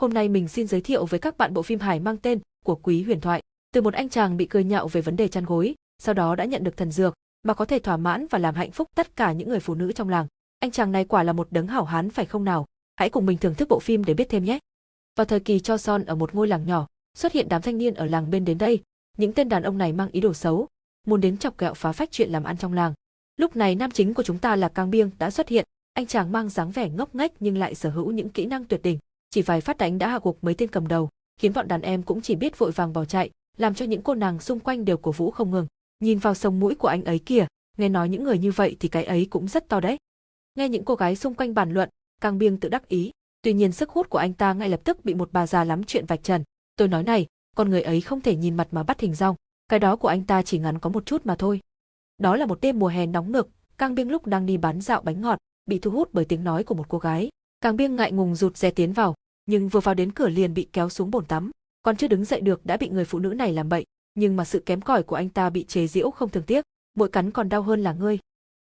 Hôm nay mình xin giới thiệu với các bạn bộ phim hài mang tên của Quý Huyền Thoại. Từ một anh chàng bị cười nhạo về vấn đề chăn gối, sau đó đã nhận được thần dược mà có thể thỏa mãn và làm hạnh phúc tất cả những người phụ nữ trong làng. Anh chàng này quả là một đấng hảo hán phải không nào? Hãy cùng mình thưởng thức bộ phim để biết thêm nhé. Vào thời kỳ cho son ở một ngôi làng nhỏ, xuất hiện đám thanh niên ở làng bên đến đây. Những tên đàn ông này mang ý đồ xấu, muốn đến chọc kẹo phá phách chuyện làm ăn trong làng. Lúc này nam chính của chúng ta là Cang Biêng đã xuất hiện, anh chàng mang dáng vẻ ngốc nghếch nhưng lại sở hữu những kỹ năng tuyệt đỉnh, chỉ vài phát đánh đã hạ gục mấy tên cầm đầu, khiến bọn đàn em cũng chỉ biết vội vàng bỏ chạy, làm cho những cô nàng xung quanh đều cổ vũ không ngừng. Nhìn vào sông mũi của anh ấy kìa, nghe nói những người như vậy thì cái ấy cũng rất to đấy. Nghe những cô gái xung quanh bàn luận, Cang Biêng tự đắc ý, tuy nhiên sức hút của anh ta ngay lập tức bị một bà già lắm chuyện vạch trần. Tôi nói này, con người ấy không thể nhìn mặt mà bắt hình rong, cái đó của anh ta chỉ ngắn có một chút mà thôi. Đó là một đêm mùa hè nóng nực, Cang Biêng lúc đang đi bán dạo bánh ngọt, bị thu hút bởi tiếng nói của một cô gái. Cang Biêng ngại ngùng rụt rè tiến vào, nhưng vừa vào đến cửa liền bị kéo xuống bồn tắm, còn chưa đứng dậy được đã bị người phụ nữ này làm bậy, nhưng mà sự kém cỏi của anh ta bị chế giễu không thường tiếc, mỗi cắn còn đau hơn là ngươi.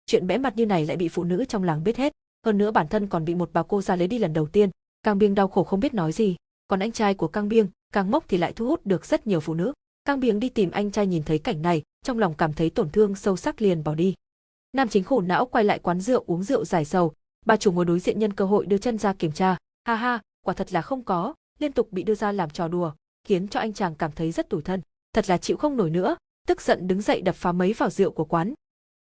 Chuyện bẽ mặt như này lại bị phụ nữ trong làng biết hết, hơn nữa bản thân còn bị một bà cô ra lấy đi lần đầu tiên, Cang Biêng đau khổ không biết nói gì, còn anh trai của Cang Biêng, Cang Mốc thì lại thu hút được rất nhiều phụ nữ. Cang Biếng đi tìm anh trai nhìn thấy cảnh này, trong lòng cảm thấy tổn thương sâu sắc liền bỏ đi. Nam chính khổ não quay lại quán rượu uống rượu giải sầu, bà chủ ngồi đối diện nhân cơ hội đưa chân ra kiểm tra, ha ha, quả thật là không có, liên tục bị đưa ra làm trò đùa, khiến cho anh chàng cảm thấy rất tủi thân, thật là chịu không nổi nữa, tức giận đứng dậy đập phá mấy vào rượu của quán.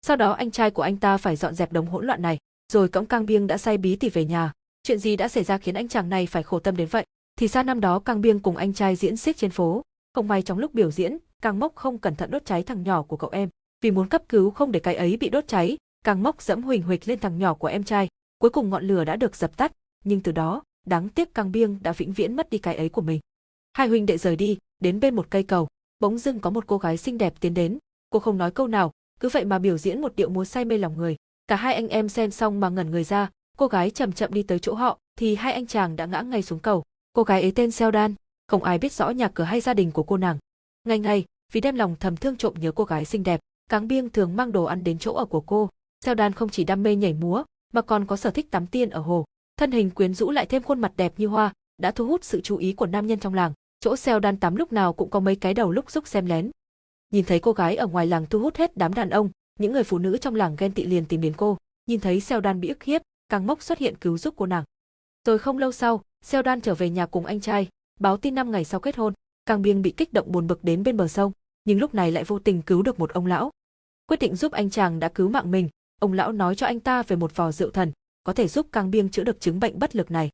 Sau đó anh trai của anh ta phải dọn dẹp đống hỗn loạn này, rồi cõng Cang Biêng đã say bí tỉ về nhà. Chuyện gì đã xảy ra khiến anh chàng này phải khổ tâm đến vậy? Thì ra năm đó Cang Biêng cùng anh trai diễn xiếc trên phố, không may trong lúc biểu diễn, Cang Mốc không cẩn thận đốt cháy thằng nhỏ của cậu em. Vì muốn cấp cứu không để cái ấy bị đốt cháy, Cang Mốc dẫm huỳnh huỳnh lên thằng nhỏ của em trai. Cuối cùng ngọn lửa đã được dập tắt, nhưng từ đó, đáng tiếc Cang Biêng đã vĩnh viễn mất đi cái ấy của mình. Hai huynh đệ rời đi, đến bên một cây cầu, bỗng dưng có một cô gái xinh đẹp tiến đến. Cô không nói câu nào, cứ vậy mà biểu diễn một điệu múa say mê lòng người. Cả hai anh em xem xong mà ngẩn người ra, cô gái chậm chậm đi tới chỗ họ, thì hai anh chàng đã ngã ngay xuống cầu. Cô gái ấy tên Seldan, không ai biết rõ nhà cửa hay gia đình của cô nàng. Ngày ngày, vì đem lòng thầm thương trộm nhớ cô gái xinh đẹp, Cáng Biêng thường mang đồ ăn đến chỗ ở của cô. Seldan không chỉ đam mê nhảy múa, mà còn có sở thích tắm tiên ở hồ. Thân hình quyến rũ lại thêm khuôn mặt đẹp như hoa, đã thu hút sự chú ý của nam nhân trong làng. Chỗ xeo đan tắm lúc nào cũng có mấy cái đầu lúc giúp xem lén. Nhìn thấy cô gái ở ngoài làng thu hút hết đám đàn ông, những người phụ nữ trong làng ghen tị liền tìm đến cô. Nhìn thấy xeo đan bị ức hiếp, càng mốc xuất hiện cứu giúp cô nàng. Rồi không lâu sau, xeo đan trở về nhà cùng anh trai, báo tin năm ngày sau kết hôn, Càng Biêng bị kích động buồn bực đến bên bờ sông, nhưng lúc này lại vô tình cứu được một ông lão. Quyết định giúp anh chàng đã cứu mạng mình, ông lão nói cho anh ta về một vò rượu thần, có thể giúp Càng Biêng chữa được chứng bệnh bất lực này.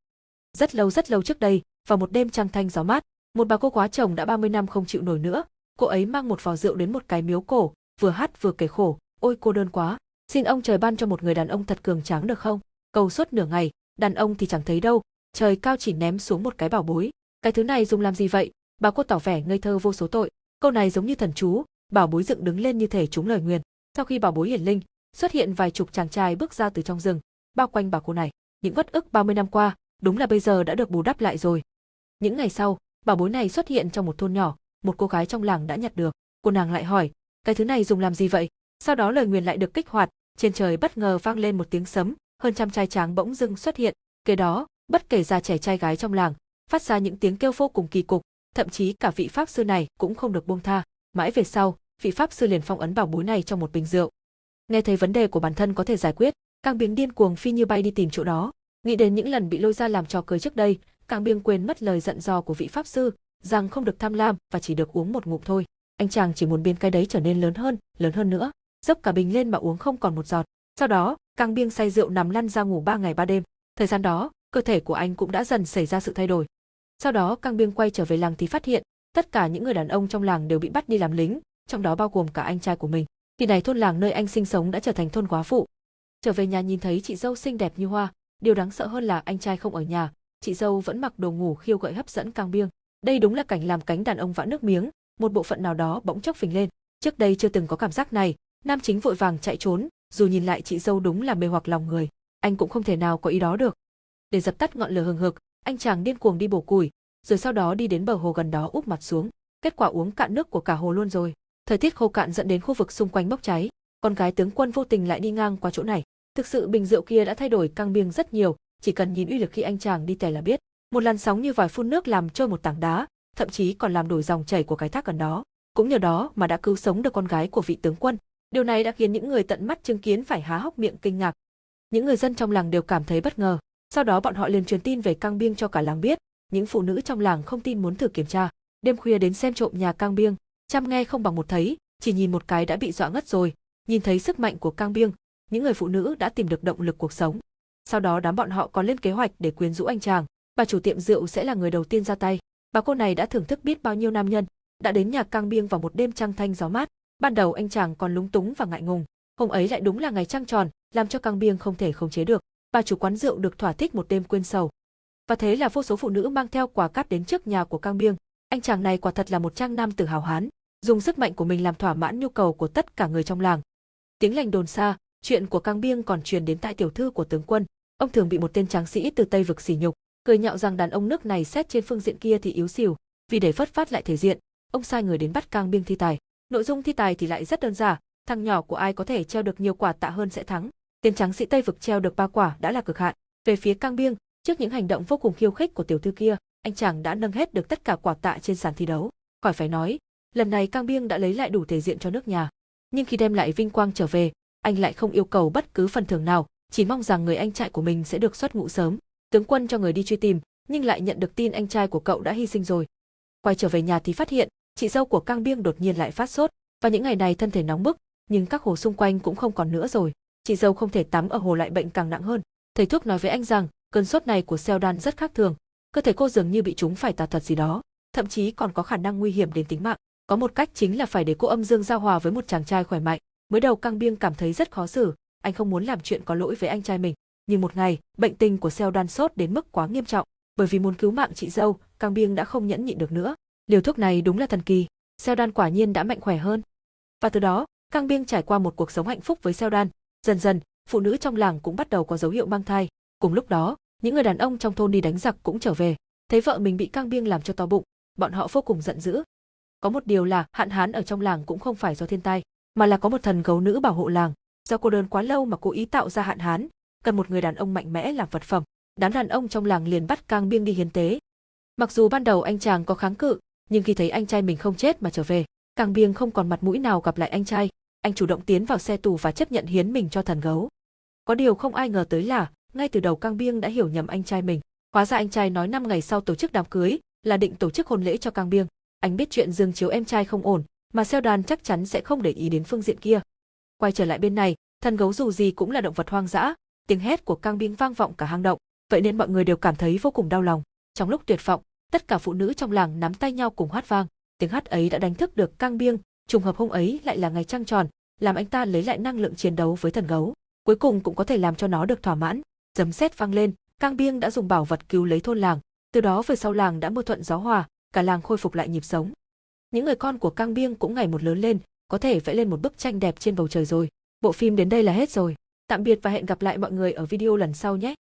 Rất lâu rất lâu trước đây, vào một đêm trăng thanh gió mát, một bà cô quá chồng đã 30 năm không chịu nổi nữa, cô ấy mang một vò rượu đến một cái miếu cổ, vừa hát vừa kể khổ, ôi cô đơn quá, xin ông trời ban cho một người đàn ông thật cường tráng được không? Cầu suốt nửa ngày, đàn ông thì chẳng thấy đâu, trời cao chỉ ném xuống một cái bảo bối, cái thứ này dùng làm gì vậy? Bà cô tỏ vẻ ngây thơ vô số tội. Câu này giống như thần chú, bảo bối dựng đứng lên như thể trúng lời nguyền. Sau khi bảo bối hiển linh, xuất hiện vài chục chàng trai bước ra từ trong rừng, bao quanh bà cô này. Những vất ức 30 năm qua, đúng là bây giờ đã được bù đắp lại rồi. Những ngày sau, bảo bối này xuất hiện trong một thôn nhỏ, một cô gái trong làng đã nhặt được. Cô nàng lại hỏi, cái thứ này dùng làm gì vậy? Sau đó lời nguyền lại được kích hoạt, trên trời bất ngờ vang lên một tiếng sấm, hơn trăm trai tráng bỗng dưng xuất hiện. Kế đó, bất kể già trẻ trai gái trong làng, phát ra những tiếng kêu vô cùng kỳ cục, thậm chí cả vị pháp sư này cũng không được buông tha. Mãi về sau, vị pháp sư liền phong ấn bảo bối này trong một bình rượu. Nghe thấy vấn đề của bản thân có thể giải quyết, Càng Biếng điên cuồng phi như bay đi tìm chỗ đó, nghĩ đến những lần bị lôi ra làm trò cười trước đây, Càng Biếng quên mất lời dặn dò của vị pháp sư, rằng không được tham lam và chỉ được uống một ngụm thôi. Anh chàng chỉ muốn biến cái đấy trở nên lớn hơn, lớn hơn nữa, dốc cả bình lên mà uống không còn một giọt. Sau đó, Càng Biêng say rượu nằm lăn ra ngủ ba ngày ba đêm. Thời gian đó, cơ thể của anh cũng đã dần xảy ra sự thay đổi. Sau đó Cang Biêng quay trở về làng thì phát hiện, tất cả những người đàn ông trong làng đều bị bắt đi làm lính, trong đó bao gồm cả anh trai của mình. Khi này thôn làng nơi anh sinh sống đã trở thành thôn quá phụ. Trở về nhà nhìn thấy chị dâu xinh đẹp như hoa, điều đáng sợ hơn là anh trai không ở nhà, chị dâu vẫn mặc đồ ngủ khiêu gợi hấp dẫn Cang Biêng. Đây đúng là cảnh làm cánh đàn ông vã nước miếng, một bộ phận nào đó bỗng chốc phình lên. Trước đây chưa từng có cảm giác này, nam chính vội vàng chạy trốn, dù nhìn lại chị dâu đúng là mê hoặc lòng người, anh cũng không thể nào có ý đó được. Để dập tắt ngọn lửa hừng hực, anh chàng điên cuồng đi bổ củi, rồi sau đó đi đến bờ hồ gần đó úp mặt xuống. Kết quả uống cạn nước của cả hồ luôn rồi. Thời tiết khô cạn dẫn đến khu vực xung quanh bốc cháy. Con gái tướng quân vô tình lại đi ngang qua chỗ này. Thực sự bình rượu kia đã thay đổi căng biêng rất nhiều, chỉ cần nhìn uy lực khi anh chàng đi tè là biết. Một làn sóng như vòi phun nước làm trôi một tảng đá, thậm chí còn làm đổi dòng chảy của cái thác gần đó. Cũng nhờ đó mà đã cứu sống được con gái của vị tướng quân. Điều này đã khiến những người tận mắt chứng kiến phải há hốc miệng kinh ngạc. Những người dân trong làng đều cảm thấy bất ngờ. Sau đó bọn họ liền truyền tin về Cang Biêng cho cả làng biết. Những phụ nữ trong làng không tin muốn thử kiểm tra. Đêm khuya đến xem trộm nhà Cang Biêng, chăm nghe không bằng một thấy, chỉ nhìn một cái đã bị dọa ngất rồi. Nhìn thấy sức mạnh của Cang Biêng, những người phụ nữ đã tìm được động lực cuộc sống. Sau đó đám bọn họ còn lên kế hoạch để quyến rũ anh chàng. Bà chủ tiệm rượu sẽ là người đầu tiên ra tay. Bà cô này đã thưởng thức biết bao nhiêu nam nhân, đã đến nhà Cang Biêng vào một đêm trăng thanh gió mát. Ban đầu anh chàng còn lúng túng và ngại ngùng, hôm ấy lại đúng là ngày trăng tròn, làm cho Cang Biêng không thể khống chế được. Bà chủ quán rượu được thỏa thích một đêm quên sầu. Và thế là vô số phụ nữ mang theo quà cáp đến trước nhà của Cang Biêng. Anh chàng này quả thật là một trang nam tử hào hán, dùng sức mạnh của mình làm thỏa mãn nhu cầu của tất cả người trong làng. Tiếng lành đồn xa, chuyện của Cang Biêng còn truyền đến tại tiểu thư của tướng quân. Ông thường bị một tên tráng sĩ từ Tây vực sỉ nhục, cười nhạo rằng đàn ông nước này xét trên phương diện kia thì yếu xìu, vì để phất phát lại thể diện, ông sai người đến bắt Cang Biêng thi tài. Nội dung thi tài thì lại rất đơn giản, thằng nhỏ của ai có thể treo được nhiều quả tạ hơn sẽ thắng. Tên tráng sĩ Tây vực treo được ba quả đã là cực hạn. Về phía Cang Biêng, trước những hành động vô cùng khiêu khích của tiểu thư kia, anh chàng đã nâng hết được tất cả quả tạ trên sàn thi đấu. Khỏi phải nói, lần này Cang Biêng đã lấy lại đủ thể diện cho nước nhà. Nhưng khi đem lại vinh quang trở về, anh lại không yêu cầu bất cứ phần thưởng nào, chỉ mong rằng người anh trai của mình sẽ được xuất ngũ sớm. Tướng quân cho người đi truy tìm, nhưng lại nhận được tin anh trai của cậu đã hy sinh rồi. Quay trở về nhà thì phát hiện, chị dâu của Cang Biêng đột nhiên lại phát sốt, và những ngày này thân thể nóng bức, nhưng các hồ xung quanh cũng không còn nữa rồi. Chị dâu không thể tắm ở hồ lại bệnh càng nặng hơn. Thầy thuốc nói với anh rằng, cơn sốt này của Seldan rất khác thường, cơ thể cô dường như bị chúng phải tà thuật gì đó, thậm chí còn có khả năng nguy hiểm đến tính mạng. Có một cách chính là phải để cô âm dương giao hòa với một chàng trai khỏe mạnh. Mới đầu Cang Biêng cảm thấy rất khó xử, anh không muốn làm chuyện có lỗi với anh trai mình. Nhưng một ngày, bệnh tình của Seldan sốt đến mức quá nghiêm trọng, bởi vì muốn cứu mạng chị dâu, Cang Biêng đã không nhẫn nhịn được nữa. Liều thuốc này đúng là thần kỳ, Seldan quả nhiên đã mạnh khỏe hơn. Và từ đó, Cang Biêng trải qua một cuộc sống hạnh phúc với Seldan. Dần dần, phụ nữ trong làng cũng bắt đầu có dấu hiệu mang thai. Cùng lúc đó, những người đàn ông trong thôn đi đánh giặc cũng trở về, thấy vợ mình bị Cang Biêng làm cho to bụng, bọn họ vô cùng giận dữ. Có một điều là hạn hán ở trong làng cũng không phải do thiên tai, mà là có một thần gấu nữ bảo hộ làng. Do cô đơn quá lâu mà cố ý tạo ra hạn hán, cần một người đàn ông mạnh mẽ làm vật phẩm. Đám đàn ông trong làng liền bắt Cang Biêng đi hiến tế. Mặc dù ban đầu anh chàng có kháng cự, nhưng khi thấy anh trai mình không chết mà trở về, Cang Biêng không còn mặt mũi nào gặp lại anh trai, anh chủ động tiến vào xe tù và chấp nhận hiến mình cho thần gấu. Có điều không ai ngờ tới là, ngay từ đầu Cang Biêng đã hiểu nhầm anh trai mình. Hóa ra anh trai nói 5 ngày sau tổ chức đám cưới, là định tổ chức hôn lễ cho Cang Biêng. Anh biết chuyện dương chiếu em trai không ổn, mà Seo chắc chắn sẽ không để ý đến phương diện kia. Quay trở lại bên này, thần gấu dù gì cũng là động vật hoang dã, tiếng hét của Cang Biêng vang vọng cả hang động, vậy nên mọi người đều cảm thấy vô cùng đau lòng. Trong lúc tuyệt vọng, tất cả phụ nữ trong làng nắm tay nhau cùng hát vang. Tiếng hát ấy đã đánh thức được Cang Biêng, trùng hợp hôm ấy lại là ngày trăng tròn, làm anh ta lấy lại năng lượng chiến đấu với thần gấu. Cuối cùng cũng có thể làm cho nó được thỏa mãn. Dấm sét vang lên, Cang Biêng đã dùng bảo vật cứu lấy thôn làng, từ đó về sau làng đã mưa thuận gió hòa, cả làng khôi phục lại nhịp sống. Những người con của Cang Biêng cũng ngày một lớn lên, có thể vẽ lên một bức tranh đẹp trên bầu trời rồi. Bộ phim đến đây là hết rồi. Tạm biệt và hẹn gặp lại mọi người ở video lần sau nhé.